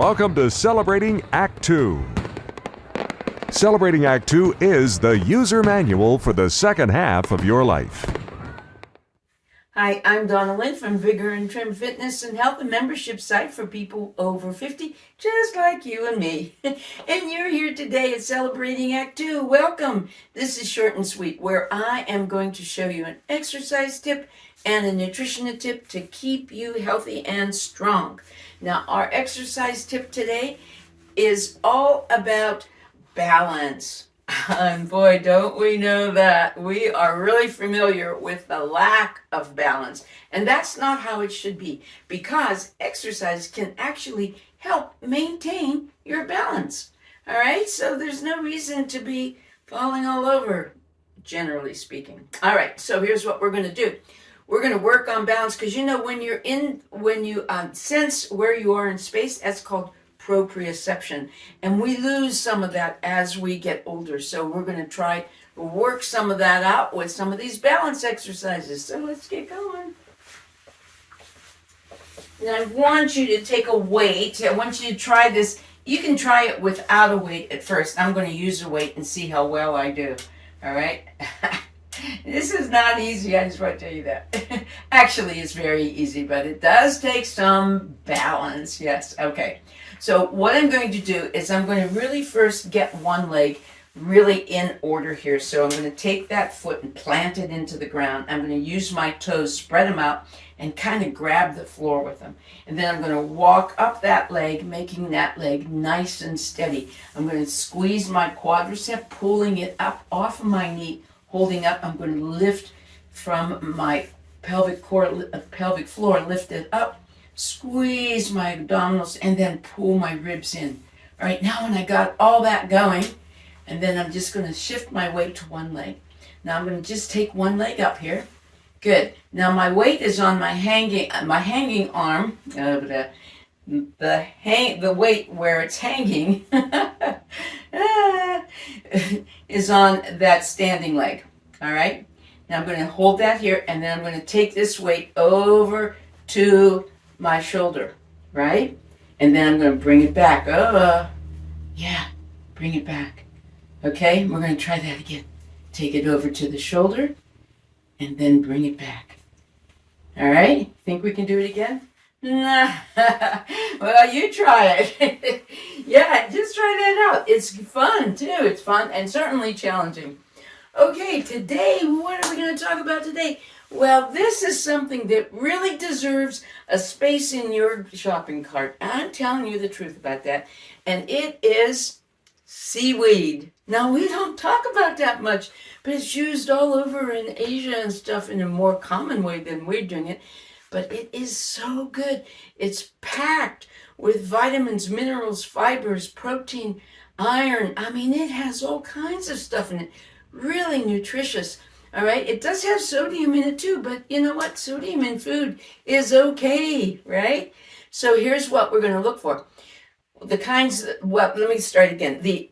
Welcome to Celebrating Act 2. Celebrating Act 2 is the user manual for the second half of your life. Hi, I'm Donna Lynn from Vigor and Trim Fitness and Health and Membership site for people over 50, just like you and me. and you're here today at Celebrating Act 2. Welcome. This is short and sweet, where I am going to show you an exercise tip and a nutrition tip to keep you healthy and strong. Now, our exercise tip today is all about balance. And boy, don't we know that. We are really familiar with the lack of balance. And that's not how it should be because exercise can actually help maintain your balance. All right, so there's no reason to be falling all over, generally speaking. All right, so here's what we're going to do. We're going to work on balance because you know when you're in, when you um, sense where you are in space, that's called proprioception. And we lose some of that as we get older. So we're going to try work some of that out with some of these balance exercises. So let's get going. And I want you to take a weight. I want you to try this. You can try it without a weight at first. I'm going to use a weight and see how well I do. All right. this is not easy. I just want to tell you that. Actually, it's very easy, but it does take some balance. Yes. Okay. So what I'm going to do is I'm going to really first get one leg really in order here. So I'm going to take that foot and plant it into the ground. I'm going to use my toes, spread them out, and kind of grab the floor with them. And then I'm going to walk up that leg, making that leg nice and steady. I'm going to squeeze my quadricep, pulling it up off of my knee, holding up. I'm going to lift from my pelvic core, uh, pelvic floor, lift it up squeeze my abdominals, and then pull my ribs in. All right, now when I got all that going, and then I'm just going to shift my weight to one leg. Now I'm going to just take one leg up here. Good. Now my weight is on my hanging my hanging arm. Uh, the the hang the weight where it's hanging is on that standing leg. All right. Now I'm going to hold that here, and then I'm going to take this weight over to my shoulder, right? And then I'm going to bring it back. Oh, yeah, bring it back. Okay, we're going to try that again. Take it over to the shoulder and then bring it back. All right, think we can do it again? Well, you try it. yeah, just try that out. It's fun too. It's fun and certainly challenging. Okay, today, what are we going to talk about today? Well, this is something that really deserves a space in your shopping cart. I'm telling you the truth about that. And it is seaweed. Now, we don't talk about that much, but it's used all over in Asia and stuff in a more common way than we're doing it. But it is so good. It's packed with vitamins, minerals, fibers, protein, iron. I mean, it has all kinds of stuff in it. Really nutritious. All right, it does have sodium in it too, but you know what? Sodium in food is okay, right? So here's what we're going to look for. The kinds, well, let me start again. The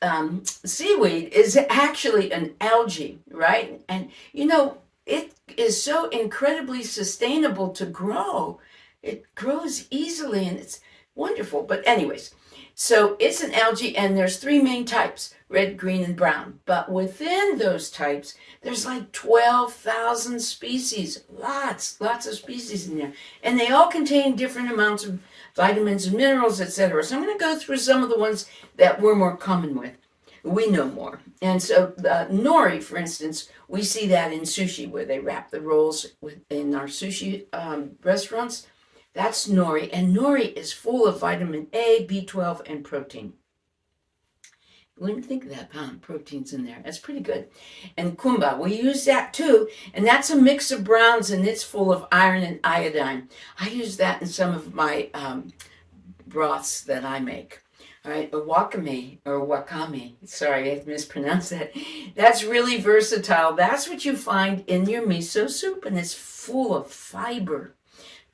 um, seaweed is actually an algae, right? And you know, it is so incredibly sustainable to grow. It grows easily and it's wonderful. But anyways, so it's an algae and there's three main types, red, green, and brown. But within those types, there's like 12,000 species, lots, lots of species in there. And they all contain different amounts of vitamins and minerals, etc. So I'm going to go through some of the ones that we're more common with. We know more. And so the nori, for instance, we see that in sushi where they wrap the rolls in our sushi um, restaurants. That's nori, and nori is full of vitamin A, B12, and protein. You wouldn't think of that, huh? Protein's in there. That's pretty good. And kombu, we use that too, and that's a mix of browns, and it's full of iron and iodine. I use that in some of my um, broths that I make. All right, wakame, or wakame. Sorry, I mispronounced that. That's really versatile. That's what you find in your miso soup, and it's full of fiber.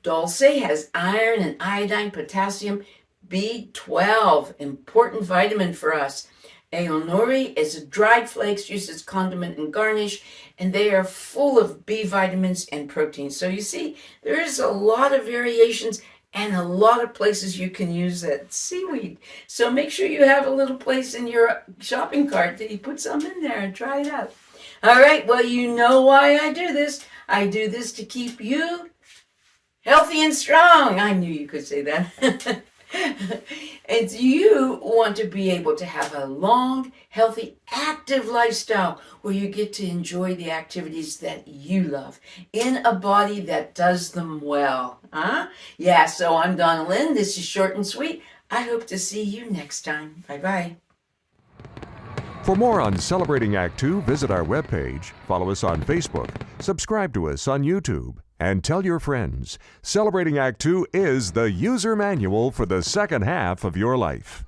Dulse has iron and iodine, potassium, B12, important vitamin for us. Aonori is a dried flakes used as condiment and garnish, and they are full of B vitamins and proteins. So you see, there is a lot of variations and a lot of places you can use that seaweed. So make sure you have a little place in your shopping cart that you put some in there and try it out. All right, well, you know why I do this. I do this to keep you healthy and strong. I knew you could say that. and you want to be able to have a long, healthy, active lifestyle where you get to enjoy the activities that you love in a body that does them well. Huh? Yeah, so I'm Donna Lynn. This is short and sweet. I hope to see you next time. Bye bye. For more on Celebrating Act Two, visit our webpage, follow us on Facebook, subscribe to us on YouTube, and tell your friends. Celebrating Act Two is the user manual for the second half of your life.